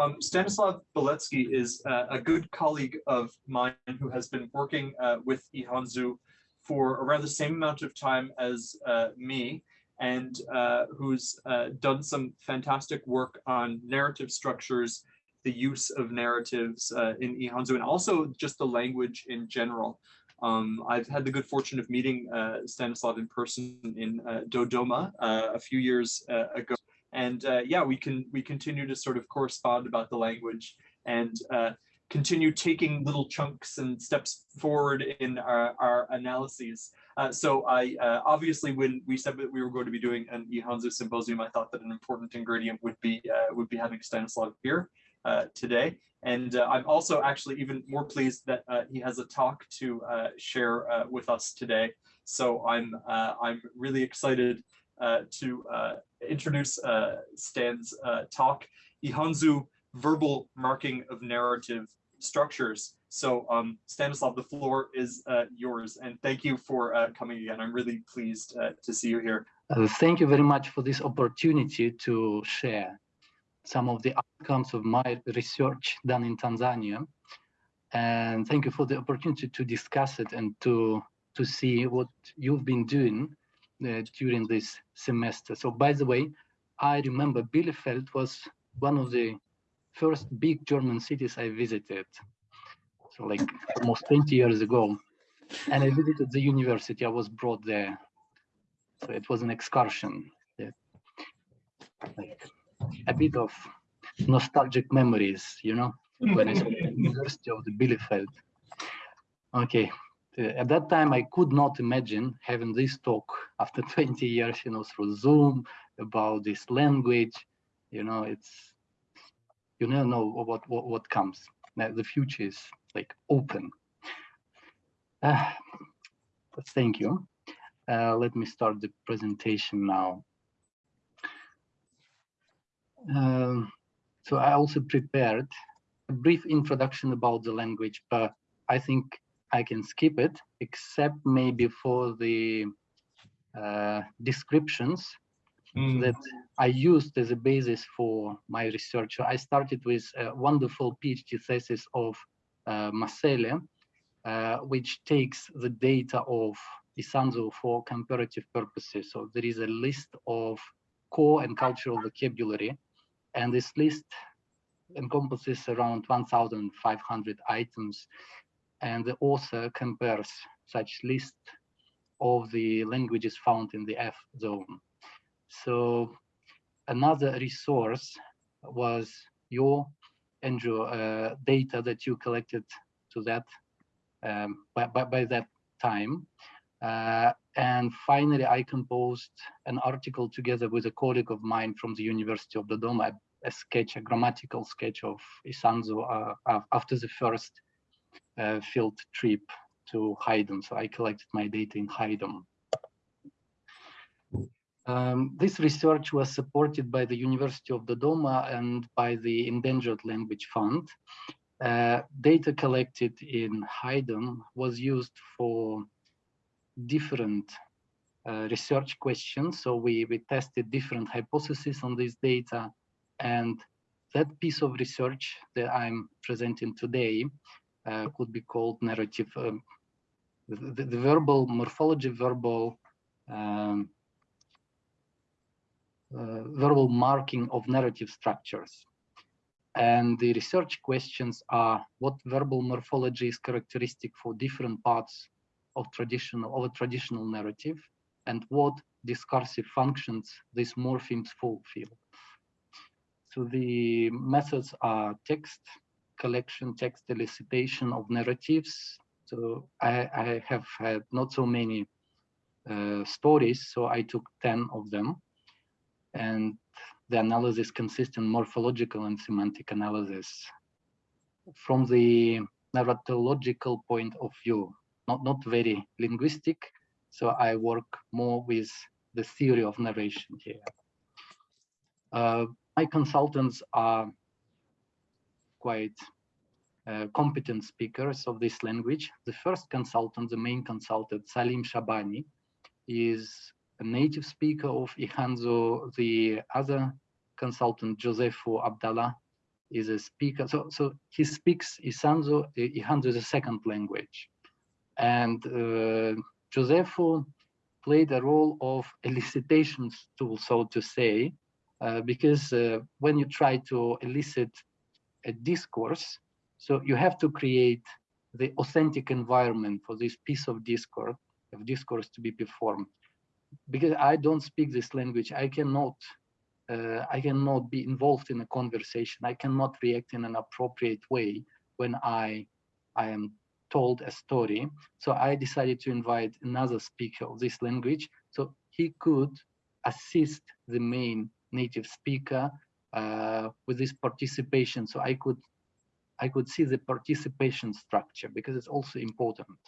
um, Stanislav Beletsky is uh, a good colleague of mine who has been working uh, with Ihanzu for around the same amount of time as uh, me and uh, who's uh, done some fantastic work on narrative structures, the use of narratives uh, in Ihanzu, and also just the language in general. Um, I've had the good fortune of meeting Stanislav in person in Dodoma a few years ago and uh, yeah, we can we continue to sort of correspond about the language and uh, continue taking little chunks and steps forward in our, our analyses. Uh, so I uh, obviously when we said that we were going to be doing an Ihanzu symposium, I thought that an important ingredient would be uh, would be having Stanislav here uh, today. And I'm also actually even more pleased that he has a talk to share with us today. So I'm I'm really excited uh, to uh, introduce uh, Stan's talk, Ihanzu verbal marking of narrative structures. So um, Stanislav, the floor is yours, and thank you for coming again. I'm really pleased to see you here. thank you very much for this opportunity to share some of the outcomes of my research done in Tanzania. And thank you for the opportunity to discuss it and to, to see what you've been doing uh, Uh, during this semester. So by the way, I remember Bielefeld was one of the first big German cities I visited. So like almost 20 years ago. And I visited the university, I was brought there. So it was an excursion. Yeah. Like a bit of nostalgic memories, you know, when I saw the University of the Bielefeld. Okay, at that time, I could not imagine having this talk after 20 years, you know, through Zoom about this language. You know, it's you never know what what, what comes. Now, the future is like open. Uh, thank you. Uh, let me start the presentation now. Um, so I also prepared a brief introduction about the language, but I think I can skip it, except maybe for the uh, descriptions mm. that I used as a basis for my research. I started with a wonderful PhD thesis of uh, Masele, uh, which takes the data of Isanzu for comparative purposes. So there is a list of core and cultural vocabulary, and this list encompasses around 1,500 items and the author compares such list of the languages found in the F zone. So another resource was your, Andrew, uh, data that you collected to that um, by, by, by, that time. Uh, and finally, I composed an article together with a colleague of mine from the University of Dodoma, a, sketch, a grammatical sketch of Isanzu uh, after the first field trip to Haydn. So I collected my data in Haydn. Um, this research was supported by the University of Dodoma and by the Endangered Language Fund. Uh, data collected in Haydn was used for different uh, research questions. So we, we tested different hypotheses on this data. And that piece of research that I'm presenting today could be called narrative, um, the, the, verbal morphology, verbal um, uh, verbal marking of narrative structures. And the research questions are what verbal morphology is characteristic for different parts of traditional of a traditional narrative and what discursive functions these morphemes fulfill. So the methods are text, collection text elicitation of narratives. So I, I have had not so many uh, stories, so I took 10 of them. And the analysis consists in morphological and semantic analysis. From the narratological point of view, not, not very linguistic, so I work more with the theory of narration here. Uh, my consultants are quite uh, competent speakers of this language. The first consultant, the main consultant, Salim Shabani, is a native speaker of Ihanzu. The other consultant, Josefo Abdallah, is a speaker. So, so he speaks Isanzu, Ihanzu is a second language. And uh, Josefo played a role of elicitation tool, so to say, uh, because uh, when you try to elicit a discourse, so you have to create the authentic environment for this piece of discourse, of discourse to be performed. Because I don't speak this language, I cannot uh, I cannot be involved in a conversation. I cannot react in an appropriate way when I, I am told a story. So I decided to invite another speaker of this language so he could assist the main native speaker with this participation. So I could I could see the participation structure because it's also important.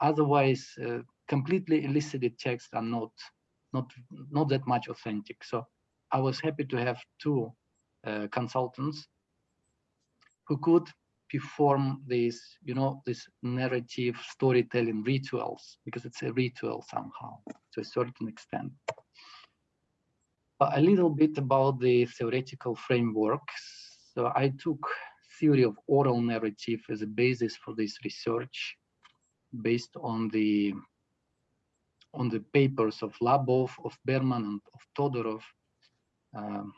Otherwise, uh, completely elicited texts are not not not that much authentic. So I was happy to have two uh, consultants who could perform these, you know, this narrative storytelling rituals, because it's a ritual somehow to a certain extent. A little bit about the theoretical framework. So I took theory of oral narrative as a basis for this research based on the on the papers of Labov, of Berman, and of Todorov, um,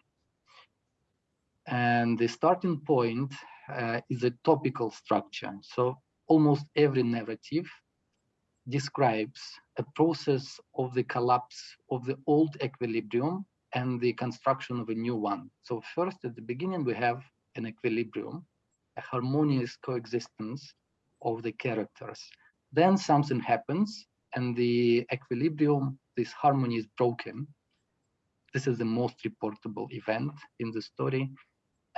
and the starting point uh, is a topical structure. So almost every narrative describes a process of the collapse of the old equilibrium and the construction of a new one. So first, at the beginning, we have an equilibrium, a harmonious coexistence of the characters. Then something happens and the equilibrium, this harmony is broken this is the most reportable event in the story.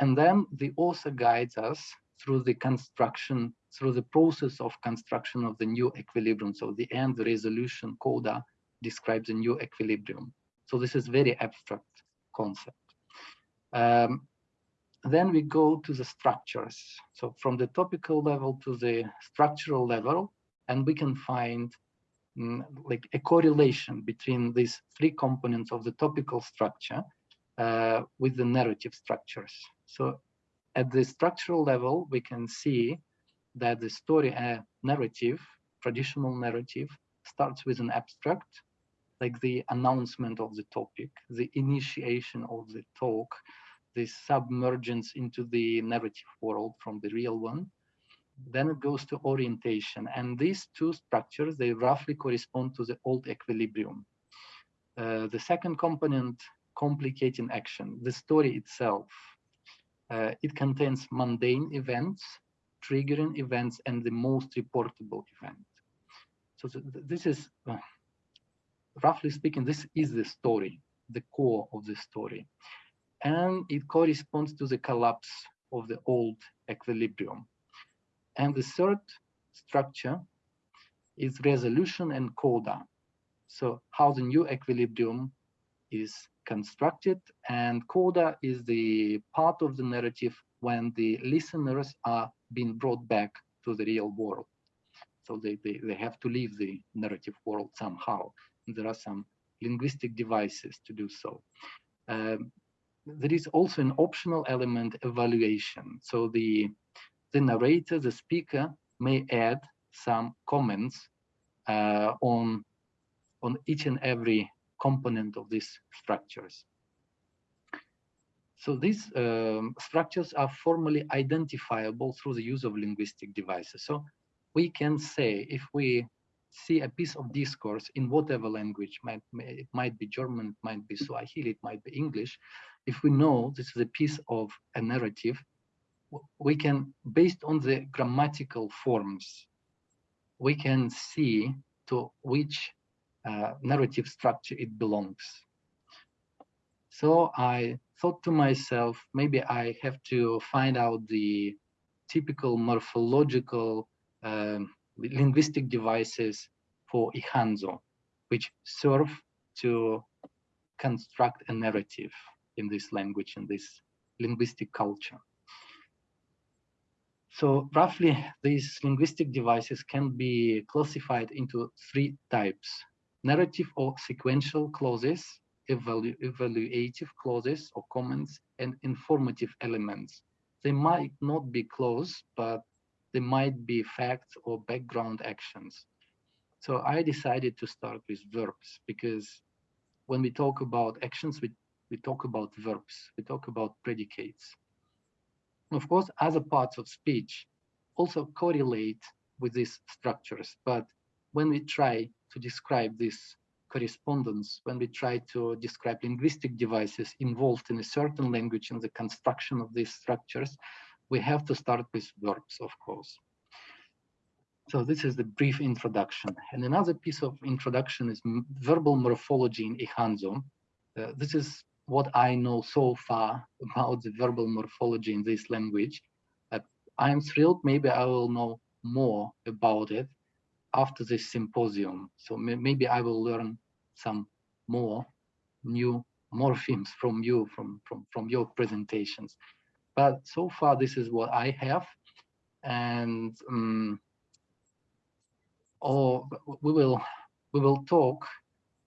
And then the author guides us through the construction, through the process of construction of the new equilibrium. So the end, the resolution coda describes a new equilibrium. So this is very abstract concept. Um, then we go to the structures. So from the topical level to the structural level, and we can find Mm, like a correlation between these three components of the topical structure uh, with the narrative structures. So at the structural level, we can see that the story uh, narrative, traditional narrative, starts with an abstract, like the announcement of the topic, the initiation of the talk, the submergence into the narrative world from the real one, then it goes to orientation. And these two structures, they roughly correspond to the old equilibrium. Uh, the second component, complicating action, the story itself. Uh, it contains mundane events, triggering events, and the most reportable event. So th this is, uh, roughly speaking, this is the story, the core of the story. And it corresponds to the collapse of the old equilibrium. And the third structure is resolution and coda. So how the new equilibrium is constructed and coda is the part of the narrative when the listeners are being brought back to the real world. So they, they, they have to leave the narrative world somehow. And there are some linguistic devices to do so. Um, there is also an optional element evaluation. So the the narrator, the speaker, may add some comments uh, on, on each and every component of these structures. So these um, structures are formally identifiable through the use of linguistic devices. So we can say if we see a piece of discourse in whatever language, might, it might be German, it might be Swahili, it might be English, if we know this is a piece of a narrative, we can, based on the grammatical forms, we can see to which uh, narrative structure it belongs. So I thought to myself, maybe I have to find out the typical morphological um, linguistic devices for Ihanzu, which serve to construct a narrative in this language, in this linguistic culture. So roughly these linguistic devices can be classified into three types, narrative or sequential clauses, evalu evaluative clauses or comments, and informative elements. they might not be close, but they might be facts or background actions. So I decided to start with verbs because when we talk about actions, we, we talk about verbs, we talk about predicates. Of course, other parts of speech also correlate with these structures, but when we try to describe this correspondence, when we try to describe linguistic devices involved in a certain language and the construction of these structures, we have to start with verbs, of course. So this is the brief introduction. And another piece of introduction is verbal morphology in Ihanzu. Uh, this is what I know so far about the verbal morphology in this language. Uh, I'm thrilled, maybe I will know more about it after this symposium. So maybe I will learn some more new morphemes from you, from, from, from your presentations. But so far, this is what I have. And um, or we will we will talk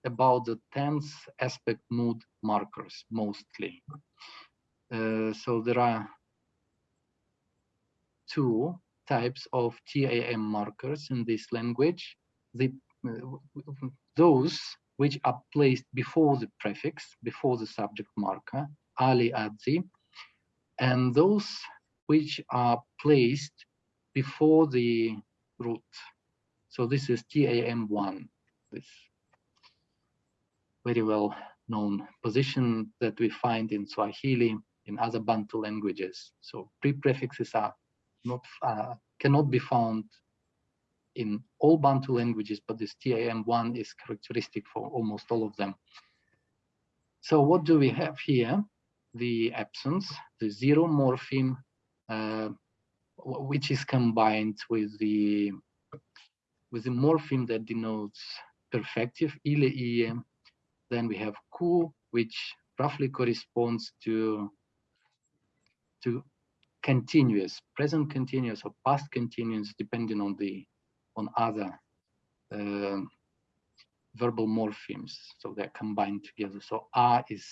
about the tense aspect mood markers mostly. Uh, so there are two types of TAM markers in this language. The, uh, those which are placed before the prefix, before the subject marker, ali adzi, and those which are placed before the root. So this is TAM1, this very well known position that we find in Swahili, in other Bantu languages. So pre-prefixes are not uh, cannot be found in all Bantu languages, but this TAM1 is characteristic for almost all of them. So what do we have here? The absence, the zero morpheme, uh, which is combined with the with the morpheme that denotes perfective, ile. Then we have ku, which roughly corresponds to to continuous, present continuous or past continuous, depending on the on other uh, verbal morphemes. So they're combined together. So are is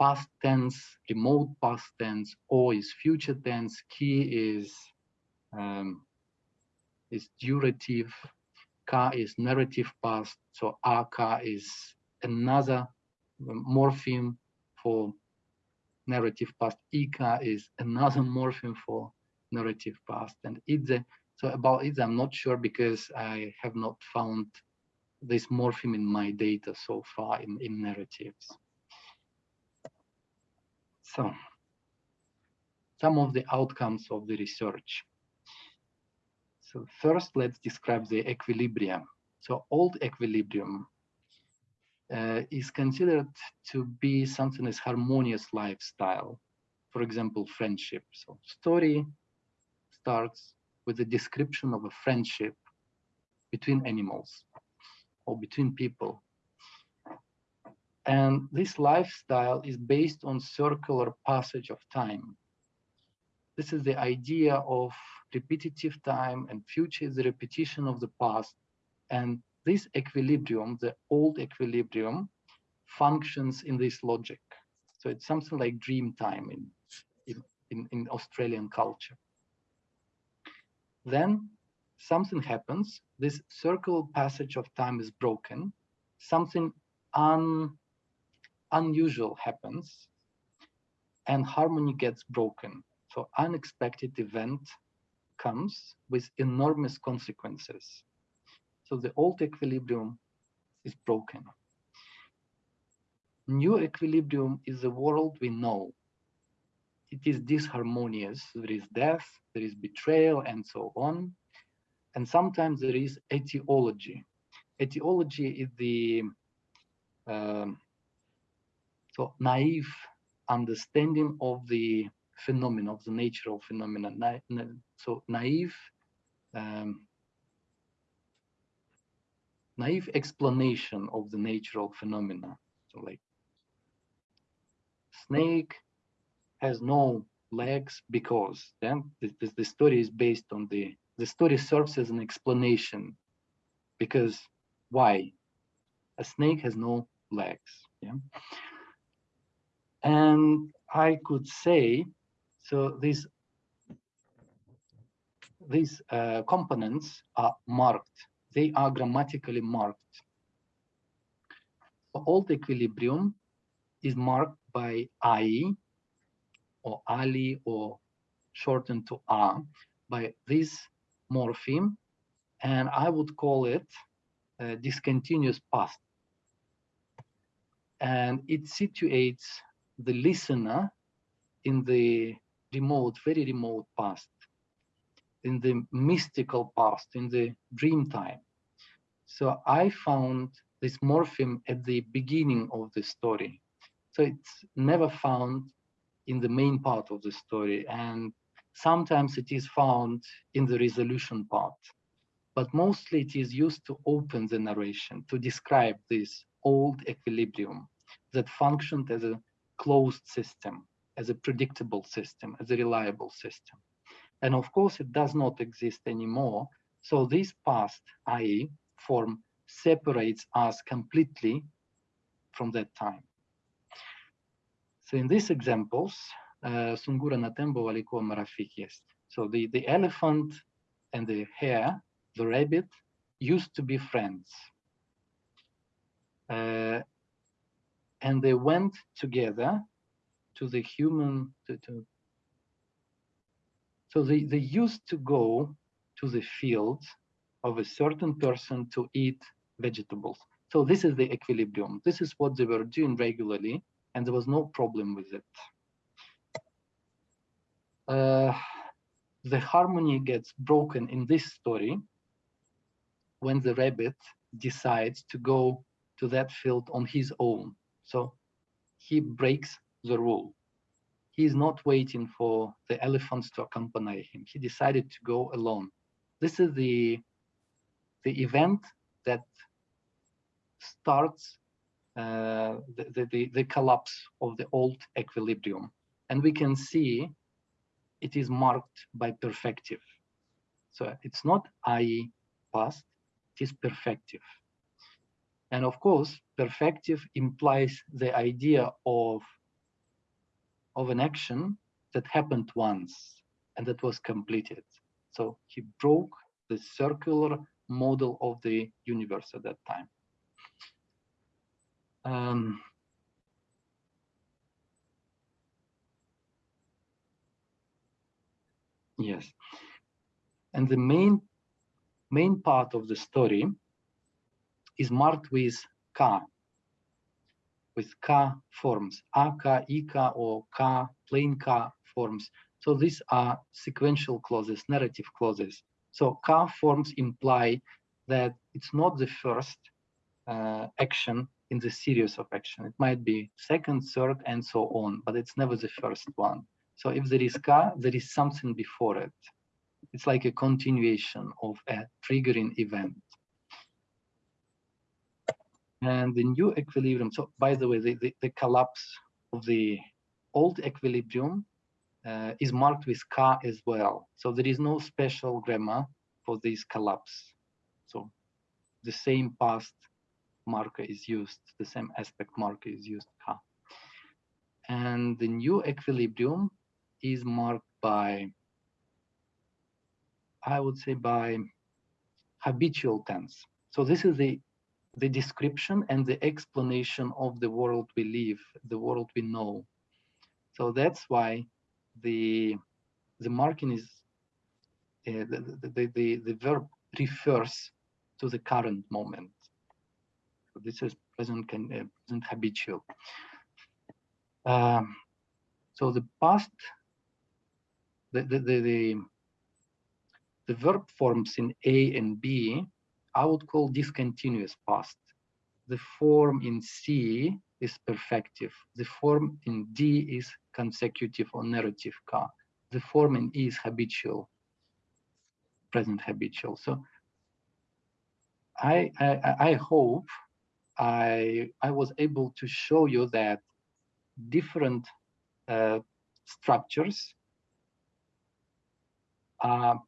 past tense, remote past tense, or is future tense, ki is um, is durative, ka is narrative past, so aka is another morpheme for narrative past. Ika is another morpheme for narrative past. And Idze, so about Idze, I'm not sure because I have not found this morpheme in my data so far in, in narratives. So some of the outcomes of the research. So first, let's describe the equilibrium. So old equilibrium uh, is considered to be something as harmonious lifestyle. For example, friendship. So story starts with a description of a friendship between animals or between people. And this lifestyle is based on circular passage of time. This is the idea of repetitive time and future is the repetition of the past. And this equilibrium, the old equilibrium, functions in this logic. So it's something like dream time in, in, in Australian culture. Then something happens, this circle passage of time is broken, something un, unusual happens, and harmony gets broken. So unexpected event comes with enormous consequences. So the old equilibrium is broken. New equilibrium is the world we know. It is disharmonious. There is death, there is betrayal, and so on. And sometimes there is etiology. Etiology is the um, so naive understanding of the phenomena, of the nature of phenomena. Na na so naive um, naive explanation of the natural phenomena. So like snake has no legs because then the, the, the story is based on the the story serves as an explanation because why a snake has no legs yeah and i could say So these these uh, components are marked. They are grammatically marked. Old equilibrium is marked by IE or Ali or shortened to A by this morpheme and I would call it discontinuous past. And it situates the listener in the remote, very remote past, in the mystical past, in the dream time. So I found this morpheme at the beginning of the story. So it's never found in the main part of the story. And sometimes it is found in the resolution part but mostly it is used to open the narration, to describe this old equilibrium that functioned as a closed system, as a predictable system, as a reliable system. And of course, it does not exist anymore. So this past, i.e. form, separates us completely from that time. So in these examples, uh, Sungura Natembo walikuwa marafiki est. So the, the elephant and the hare the rabbit used to be friends. Uh, and they went together to the human, to, to, so they, they used to go to the field of a certain person to eat vegetables. So this is the equilibrium. This is what they were doing regularly, and there was no problem with it. Uh, the harmony gets broken in this story when the rabbit decides to go to that field on his own. So he breaks the rule. He is not waiting for the elephants to accompany him. He decided to go alone. This is the, the event that starts uh, the, the, the collapse of the old equilibrium. And we can see it is marked by perfective. So it's not I past, it is perfective. And of course, perfective implies the idea of, of an action that happened once and that was completed. So he broke the circular model of the universe at that time. Um, yes. And the main main part of the story is marked with Ka, with Ka forms, Aka, Ika, or Ka, plain Ka forms. So these are sequential clauses, narrative clauses. So Ka forms imply that it's not the first uh, action in the series of action. It might be second, third, and so on, but it's never the first one. So if there is Ka, there is something before it. It's like a continuation of a triggering event. And the new equilibrium, so by the way, the, the, the collapse of the old equilibrium uh, is marked with Ka as well. So there is no special grammar for this collapse. So the same past marker is used, the same aspect marker is used Ka. And the new equilibrium is marked by I would say by habitual tense. So this is the the description and the explanation of the world we live, the world we know. So that's why the the marking is uh, the, the, the, the verb refers to the current moment. So this is present can uh, present habitual. Um, so the past, the the, the, the the verb forms in A and B, I would call discontinuous past. The form in C is perfective. The form in D is consecutive or narrative Ka. The form in E is habitual, present habitual. So I, I, I hope I, I was able to show you that different uh, structures are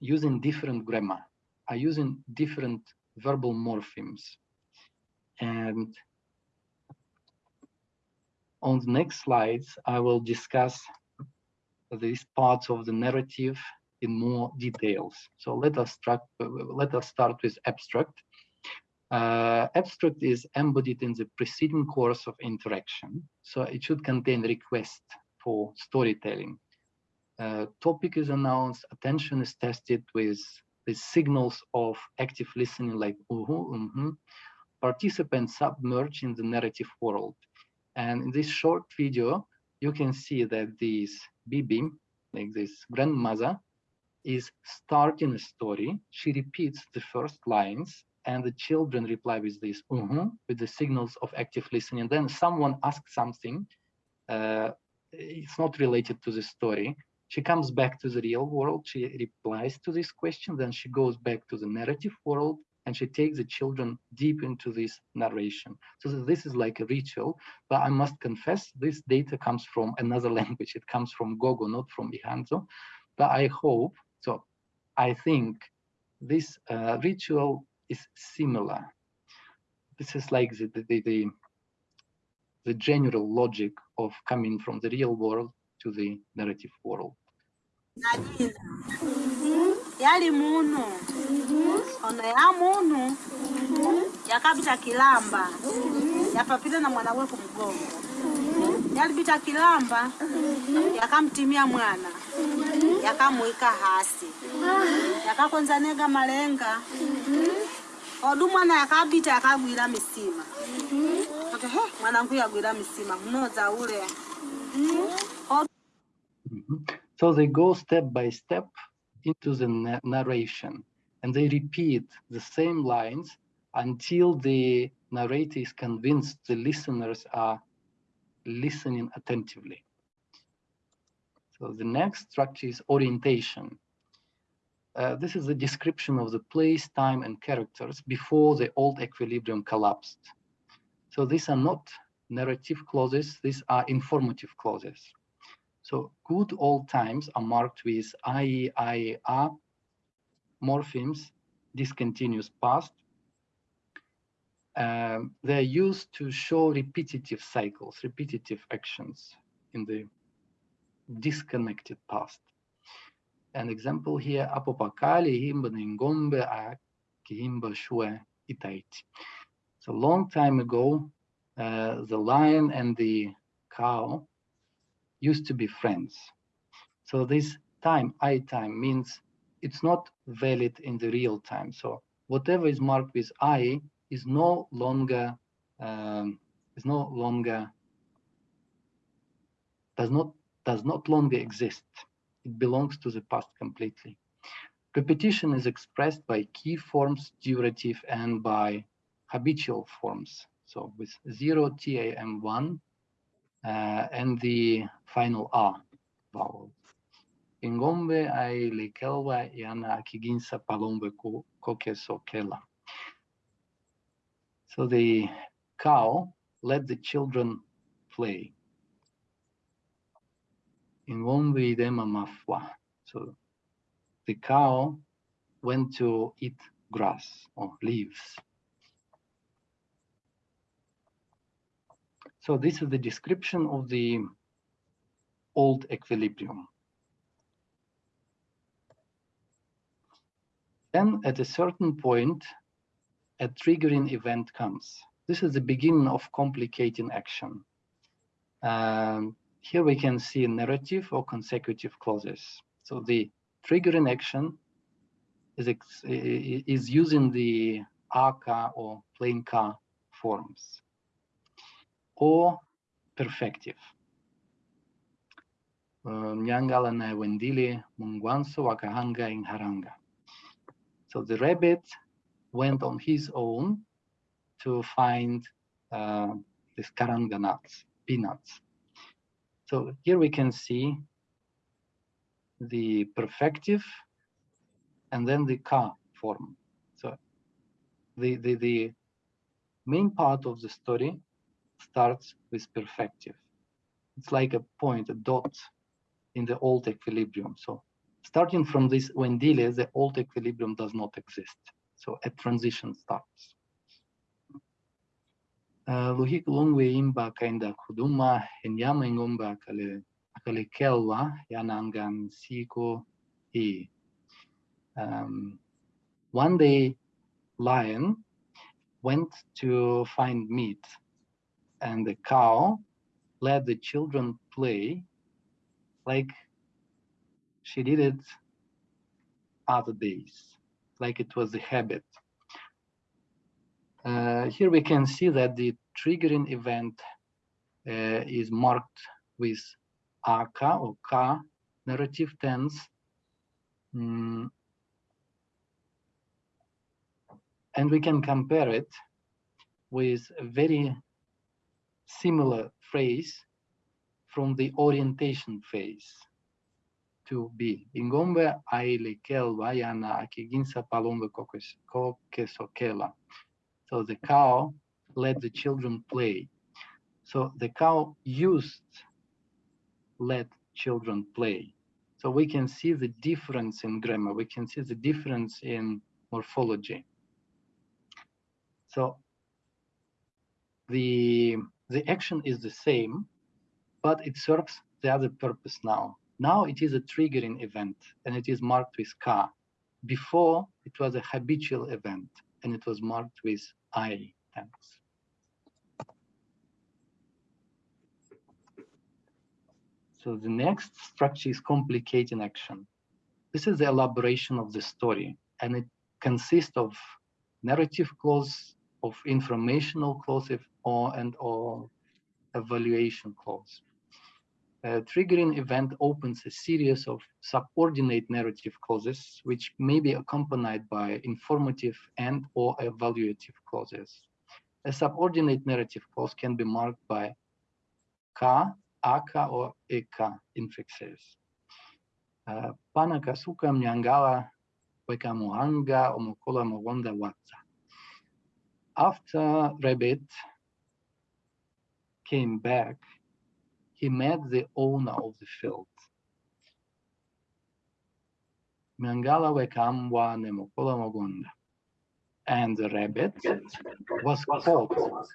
using different grammar, are using different verbal morphemes. And on the next slides, I will discuss these parts of the narrative in more details. So let us start, let us start with abstract. Uh, abstract is embodied in the preceding course of interaction. So it should contain request for storytelling. Uh, topic is announced, attention is tested with the signals of active listening like uh -huh, uh -huh. Participants submerge in the narrative world. And in this short video, you can see that this Bibi, like this grandmother, is starting a story. She repeats the first lines and the children reply with this uh -huh, with the signals of active listening. Then someone asks something, uh, it's not related to the story. She comes back to the real world, she replies to this question, then she goes back to the narrative world and she takes the children deep into this narration. So this is like a ritual, but I must confess this data comes from another language. It comes from Gogo, not from Ihanzu. But I hope, so I think this uh, ritual is similar. This is like the, the, the, the general logic of coming from the real world to the narrative world. Yali munu. Ono ya munu. Yakabita kilamba. Yapapita na mwana we kumgongo yalipita kilamba yakamtimia mwana. Yakamuika hasi. Yakakonzanega malenga. Odu mwana yakabita yakagwira misima. Okay, mwanangu yagwira misima. Mnoza ule. Mm -hmm. So they go step by step into the na narration and they repeat the same lines until the narrator is convinced the listeners are listening attentively. So the next structure is orientation. Uh, this is the description of the place, time, and characters before the old equilibrium collapsed. So these are not narrative clauses, these are informative clauses. So good old times are marked with IE, IER, morphemes, discontinuous past. Um, they're used to show repetitive cycles, repetitive actions in the disconnected past. An example here, apopakali himba ngombe a kihimba shue itaiti. So a long time ago, uh, the lion and the cow used to be friends. So this time, I time, means it's not valid in the real time. So whatever is marked with I is no longer um, is no longer does not does not longer exist. It belongs to the past completely. Repetition is expressed by key forms, durative, and by habitual forms. So with zero TAM1 uh, Uh, and the final R vowel. Ingombe ai lekelwa yana akiginsa palombe kokesokela. So the cow let the children play. Ingombe idema mafwa. So the cow went to eat grass or leaves. So this is the description of the old equilibrium. Then at a certain point, a triggering event comes. This is the beginning of complicating action. Um, here we can see narrative or consecutive clauses. So the triggering action is, is using the aka or plain ka forms or perfective. Nyangala na wendili mungwanso wakahanga in haranga. So the rabbit went on his own to find uh, these karanga nuts, peanuts. So here we can see the perfective and then the ka form. So the, the, the main part of the story starts with perfective. It's like a point, a dot in the old equilibrium. So starting from this Wendile, the old equilibrium does not exist. So a transition starts. Kale Kalikelwa Yanangan Siko E. Um, one day, lion went to find meat, and the cow let the children play like she did it other days, like it was a habit. Uh, here we can see that the triggering event uh, is marked with aka or ka narrative tense. Mm. And we can compare it with very similar phrase from the orientation phase to be. Ingombe aile kelva yana akiginsa palombe kokesokela. So the cow let the children play. So the cow used let children play. So we can see the difference in grammar. We can see the difference in morphology. So the the action is the same, but it serves the other purpose now. Now it is a triggering event and it is marked with ka. Before it was a habitual event and it was marked with I. Thanks. So the next structure is complicating action. This is the elaboration of the story, and it consists of narrative clause, of informational clause, or and or evaluation clause. A triggering event opens a series of subordinate narrative clauses, which may be accompanied by informative and or evaluative clauses. A subordinate narrative clause can be marked by ka, aka, or eka infixes. Uh, pana kasuka mnyangala weka muanga omokola mawanda watsa. After Rabbit came back, he met the owner of the field. Mangala nemokola magonda. And the rabbit was caught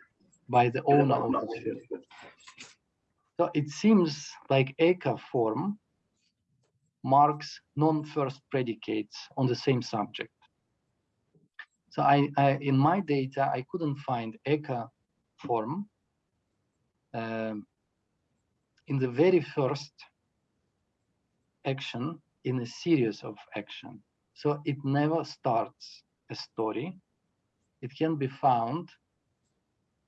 by the owner of the field. So it seems like Eka form marks non-first predicates on the same subject. So I, I, in my data, I couldn't find Eka form um, in the very first action in a series of action. So it never starts a story. It can be found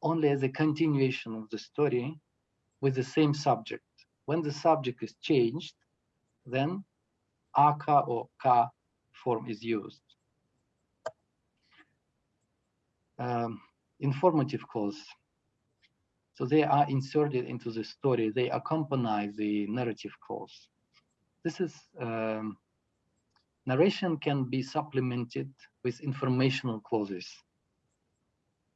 only as a continuation of the story with the same subject. When the subject is changed, then aka or ka form is used. Um, informative clause. So they are inserted into the story. They accompany the narrative clause. This is um, narration can be supplemented with informational clauses.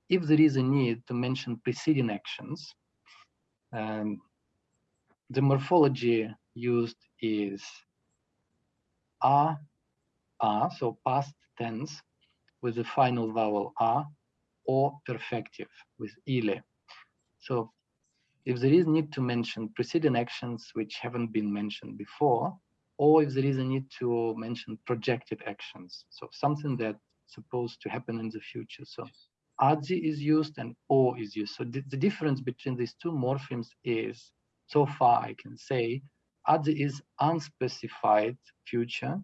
If there is a need to mention preceding actions, um, the morphology used is a, a, so past tense with the final vowel a, or perfective with ile. So if there is need to mention preceding actions which haven't been mentioned before, or if there is a need to mention projected actions, so something that's supposed to happen in the future. So adzi is used and o is used. So the, the difference between these two morphemes is, so far I can say, adzi is unspecified future.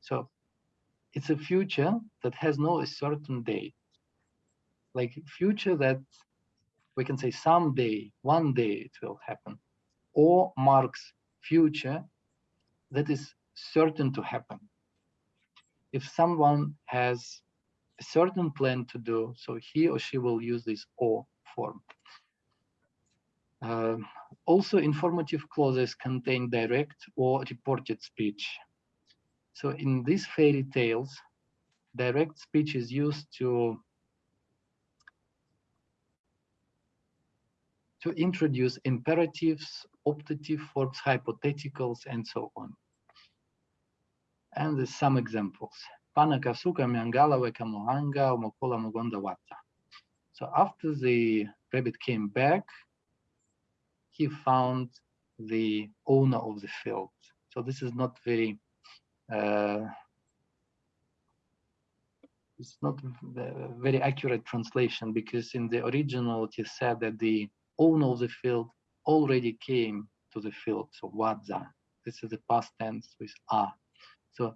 So it's a future that has no a certain date. Like future that we can say someday, one day it will happen, or marks future that is certain to happen. If someone has a certain plan to do, so he or she will use this or form. Uh, also, informative clauses contain direct or reported speech. So in these fairy tales, direct speech is used to to introduce imperatives, optative forms, hypotheticals, and so on. And there's some examples. Panakasuka Miangala Wekamohanga Mokola Mugonda Wata. So after the rabbit came back, he found the owner of the field. So this is not very, uh, it's not very accurate translation because in the original it is said that the owner of the field already came to the field. So wadza, this is the past tense with a. So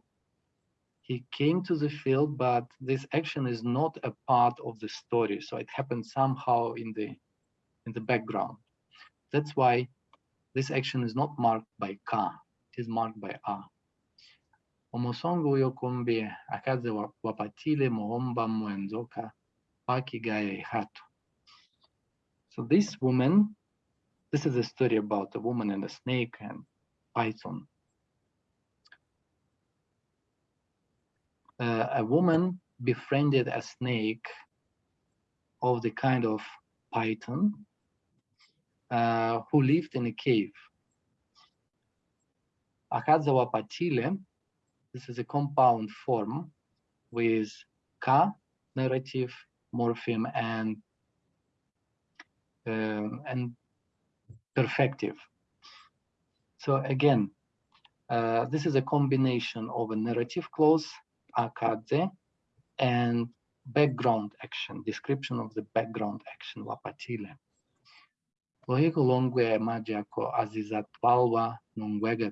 he came to the field, but this action is not a part of the story. So it happened somehow in the in the background. That's why this action is not marked by ka, it is marked by a. Omosongo yokombe akaze wapatile mohomba mwenzoka pakigaya hatu. So this woman, this is a story about a woman and a snake and python. Uh, a woman befriended a snake of the kind of python uh, who lived in a cave. Akadzawa patile, this is a compound form with ka, narrative, morpheme, and um, and perfective. So again, uh, this is a combination of a narrative clause, akadze, and background action, description of the background action, wapatile. Lohiko longwe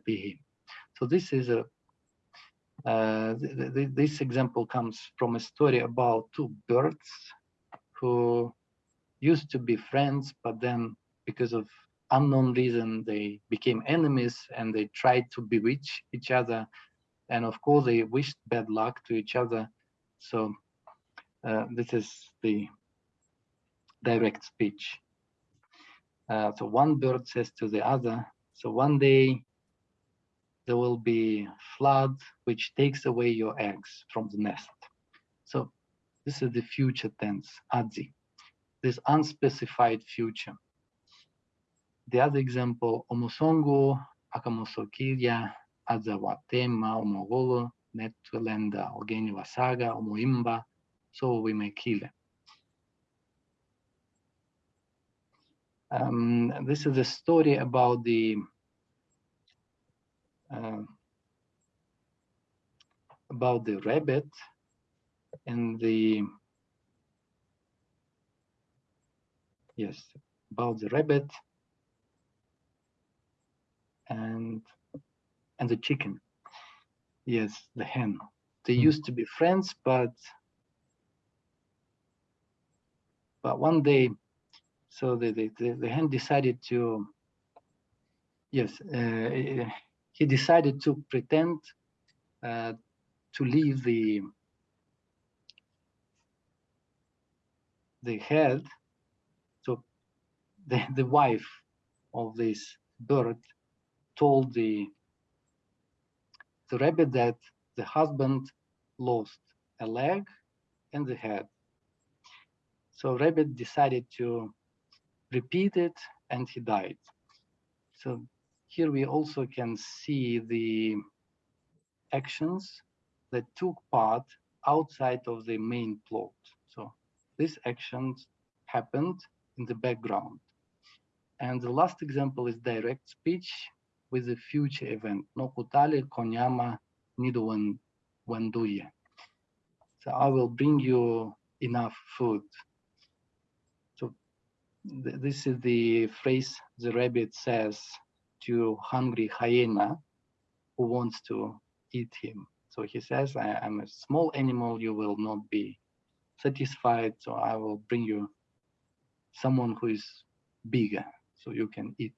pihi. So this is a uh, th th this example comes from a story about two birds used to be friends, but then because of unknown reason, they became enemies and they tried to bewitch each other. And of course, they wished bad luck to each other. So uh, this is the direct speech. Uh, so one bird says to the other, so one day there will be flood which takes away your eggs from the nest. So this is the future tense, adzi, this unspecified future. The other example, omosongo, akamosokirya, adzawatema, omogolo, netulenda, ogeni wasaga, omoimba, so we may kill it. Um, this is a story about the uh, about the rabbit and the yes about the rabbit and and the chicken yes the hen they Hmm. used to be friends but but one day so the the, the, the hen decided to yes uh, he decided to pretend uh, to leave the the head the the wife of this bird told the the rabbit that the husband lost a leg and the head so rabbit decided to repeat it and he died so here we also can see the actions that took part outside of the main plot. So these actions happened in the background. And the last example is direct speech with a future event. No kutale konyama nido wenduye. So I will bring you enough food. So th this is the phrase the rabbit says to hungry hyena who wants to eat him. So he says, I am a small animal, you will not be satisfied, so I will bring you someone who is bigger, so you can eat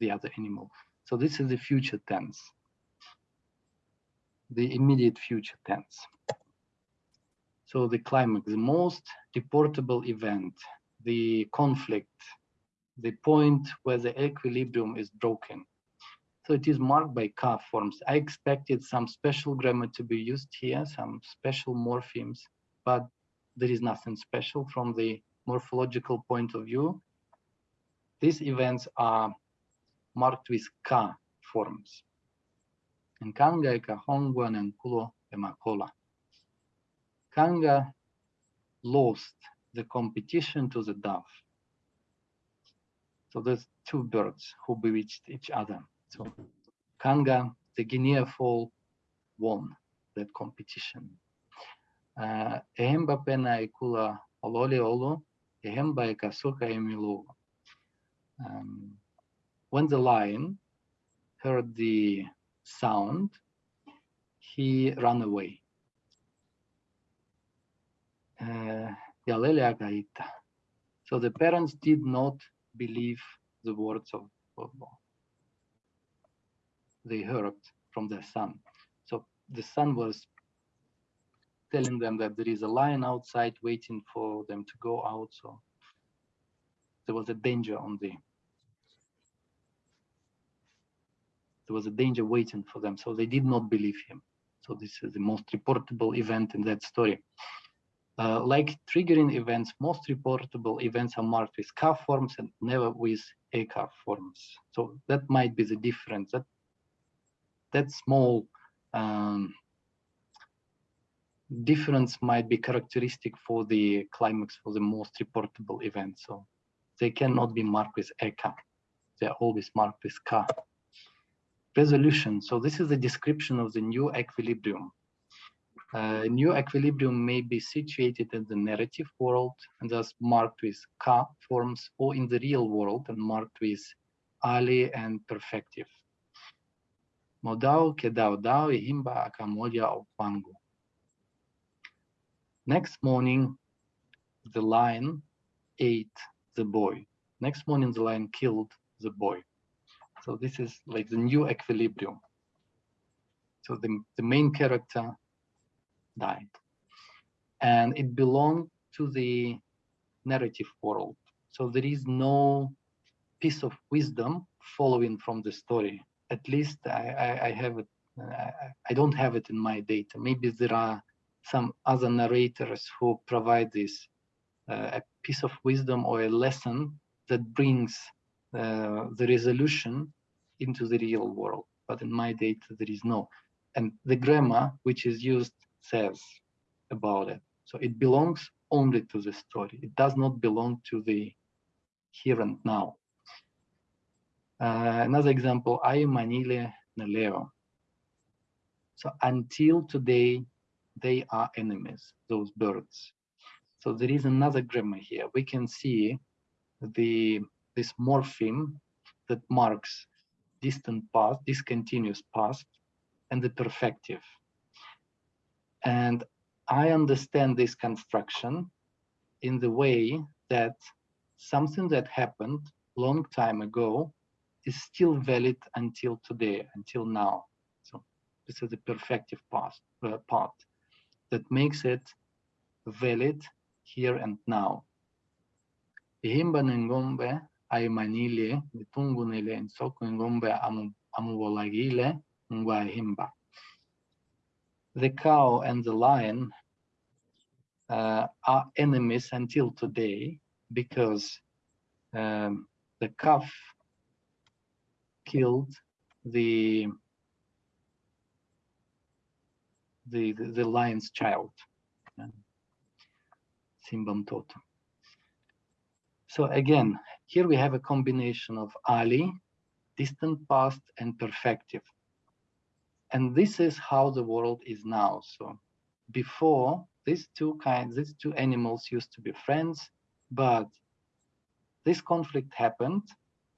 the other animal. So this is the future tense, the immediate future tense. So the climax, the most reportable event, the conflict, the point where the equilibrium is broken. So it is marked by ka forms. I expected some special grammar to be used here, some special morphemes, but there is nothing special from the morphological point of view. These events are marked with ka forms. And kanga eka hongwan and kulo emakola. Kanga lost the competition to the dove. So there's two birds who bewitched each other. So Kanga, the Guinea fowl, won that competition. Uh, Ehemba pena ikula olole olo, ehemba ikasuka emilu. Um, when the lion heard the sound, he ran away. Uh, so the parents did not believe the words of, of they heard from their son. So the son was telling them that there is a lion outside waiting for them to go out. So there was a danger on the there was a danger waiting for them. So they did not believe him. So this is the most reportable event in that story. Uh, like triggering events, most reportable events are marked with K forms and never with AK forms. So that might be the difference. That that small um, difference might be characteristic for the climax for the most reportable events. So they cannot be marked with EK. They're always marked with K. Resolution. So this is a description of the new equilibrium. Uh, new equilibrium may be situated in the narrative world and thus marked with ka forms or in the real world and marked with Ali and perfective. Modao kedao dao ihimba akamodia okwangu. Next morning, the lion ate the boy. Next morning, the lion killed the boy. So this is like the new equilibrium. So the, the main character died. And it belonged to the narrative world. So there is no piece of wisdom following from the story. At least I, I, I have it. I, I don't have it in my data. Maybe there are some other narrators who provide this uh, a piece of wisdom or a lesson that brings uh, the resolution into the real world. But in my data, there is no. And the grammar which is used says about it. So it belongs only to the story. It does not belong to the here and now. Uh, another example, I am manile naleo. So until today, they are enemies, those birds. So there is another grammar here. We can see the this morpheme that marks distant past, discontinuous past, and the perfective. And I understand this construction in the way that something that happened long time ago is still valid until today, until now. So this is the perfective past, uh, part that makes it valid here and now. Ihimba ngombe ay manile nitungu nile nsoko ngombe amuwolagile ngwa the cow and the lion uh, are enemies until today because um, the calf killed the the the, the lion's child. Simbam totem so again here we have a combination of ali distant past and perfective and this is how the world is now. So before these two kinds these two animals used to be friends but this conflict happened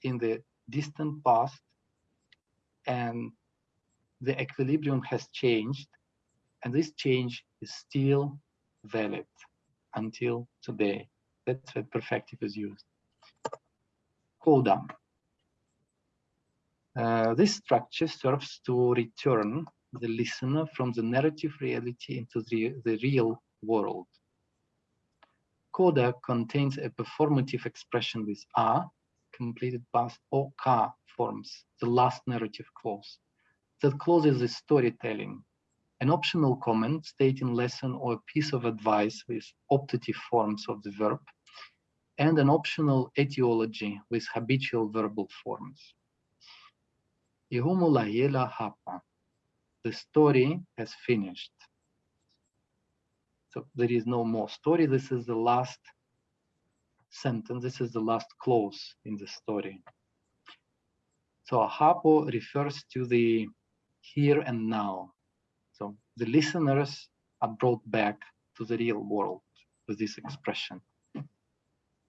in the distant past and the equilibrium has changed and this change is still valid until today. That's where perfective is used coda uh, this structure serves to return the listener from the narrative reality into the, the real world. Coda contains a performative expression with a, completed past, or ka forms, the last narrative clause. That closes the storytelling. An optional comment stating lesson or a piece of advice with optative forms of the verb, and an optional etiology with habitual verbal forms. The story has finished. So there is no more story. This is the last sentence. This is the last clause in the story. So hapo refers to the here and now. So the listeners are brought back to the real world with this expression.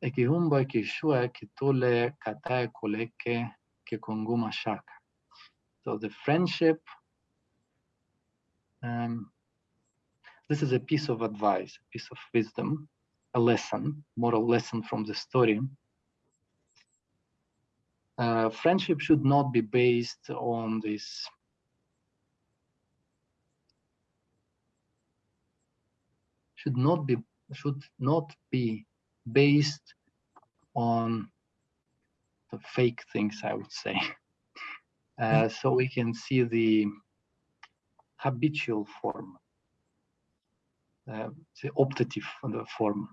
E shua e ki tole katae koleke ke konguma shaka. So the friendship, um, this is a piece of advice, a piece of wisdom, a lesson, moral lesson from the story. Uh, friendship should not be based on this should not be should not be based on the fake things i would say. Uh, so we can see the habitual form uh, the optative form.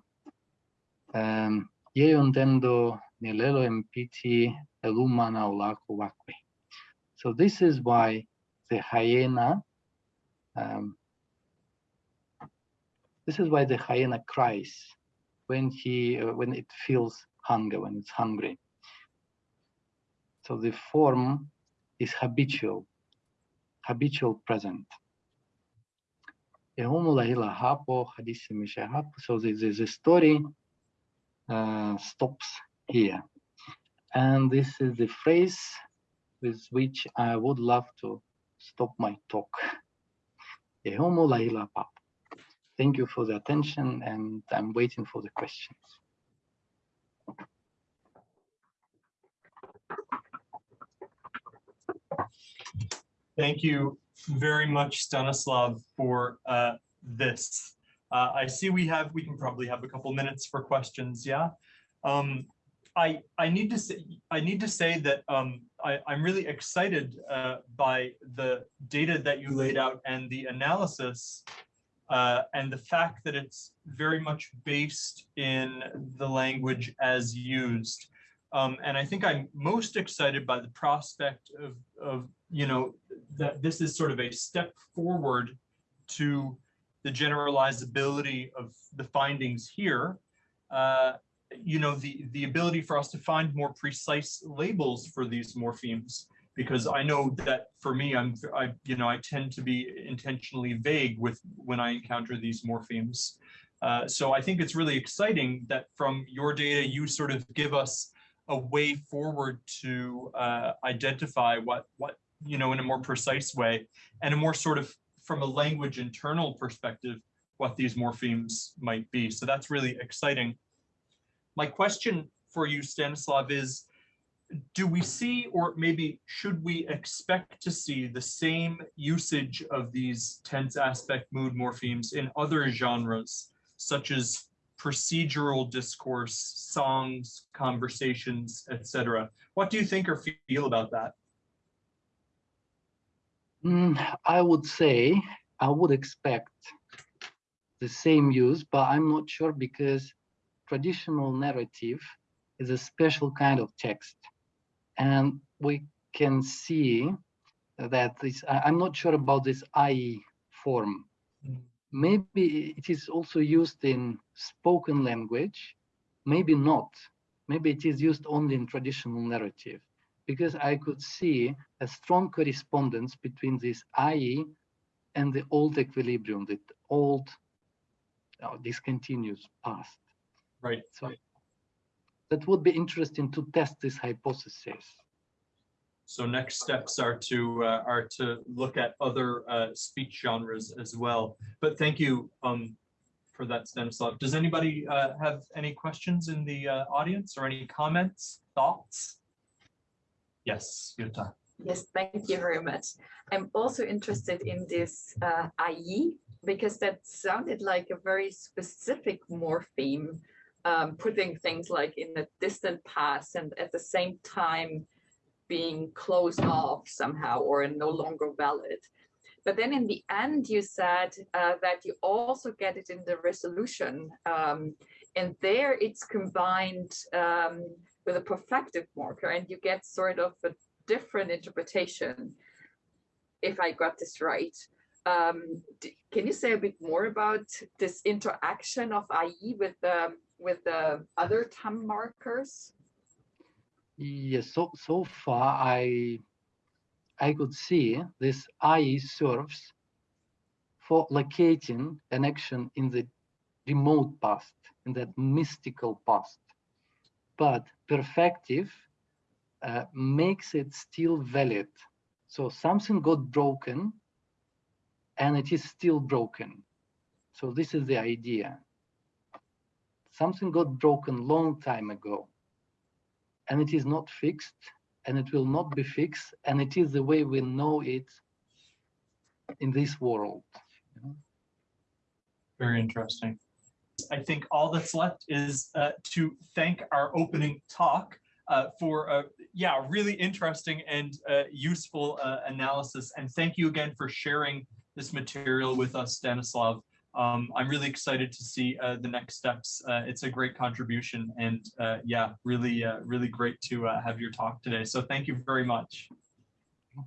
Um, Yo intendo nilelo empiti elumana olaku wakwe. So this is why the hyena, um, this is why the hyena cries when he uh, when it feels hunger, when it's hungry. So the form is habitual, habitual present. So the, the, the story uh, stops here. And this is the phrase with which I would love to stop my talk. Thank you for the attention and I'm waiting for the questions. Thank you very much, Stanislav, for uh, this. Uh, I see we have, we can probably have a couple minutes for questions, yeah? Um, I, I need to say, I need to say that um, I, I'm really excited uh, by the data that you laid out and the analysis uh, and the fact that it's very much based in the language as used. Um, and I think I'm most excited by the prospect of, of, you know, that this is sort of a step forward to the generalizability of the findings here, uh, you know, the, the ability for us to find more precise labels for these morphemes, because I know that for me, I'm, I, you know, I tend to be intentionally vague with when I encounter these morphemes. Uh, so I think it's really exciting that from your data, you sort of give us a way forward to uh, identify what, what, you know, in a more precise way and a more sort of from a language internal perspective, what these morphemes might be. So that's really exciting. My question for you, Stanislav, is do we see, or maybe should we expect to see the same usage of these tense aspect mood morphemes in other genres, such as procedural discourse, songs, conversations, etc. What do you think or feel about that? Mm, I would say I would expect the same use, but I'm not sure because traditional narrative is a special kind of text. And we can see that this, I'm not sure about this IE form. Mm. Maybe it is also used in spoken language, maybe not. Maybe it is used only in traditional narrative because I could see a strong correspondence between this IE and the old equilibrium, the old uh, discontinuous past. Right. So that would be interesting to test this hypothesis. So next steps are to uh, are to look at other uh, speech genres as well. But thank you um, for that, Stanislav. Does anybody uh, have any questions in the uh, audience or any comments, thoughts? Yes, Jutta. Yes, thank you very much. I'm also interested in this uh, IE because that sounded like a very specific morpheme, um, putting things like in the distant past and at the same time being closed off somehow or no longer valid. But then in the end, you said uh, that you also get it in the resolution. Um, and there it's combined um, with a perfective marker and you get sort of a different interpretation if I got this right. Um, can you say a bit more about this interaction of IE with the with the other TAM markers? Yes, so so far I I could see this IE serves for locating an action in the remote past, in that mystical past. But perfective uh, makes it still valid. So something got broken and it is still broken. So this is the idea. Something got broken long time ago and it is not fixed and it will not be fixed and it is the way we know it in this world. Very interesting. I think all that's left is uh, to thank our opening talk uh, for a yeah really interesting and uh, useful uh, analysis. And thank you again for sharing this material with us, Stanislav. Um, I'm really excited to see uh, the next steps. Uh, it's a great contribution and uh, yeah, really, uh, really great to uh, have your talk today. So thank you very much.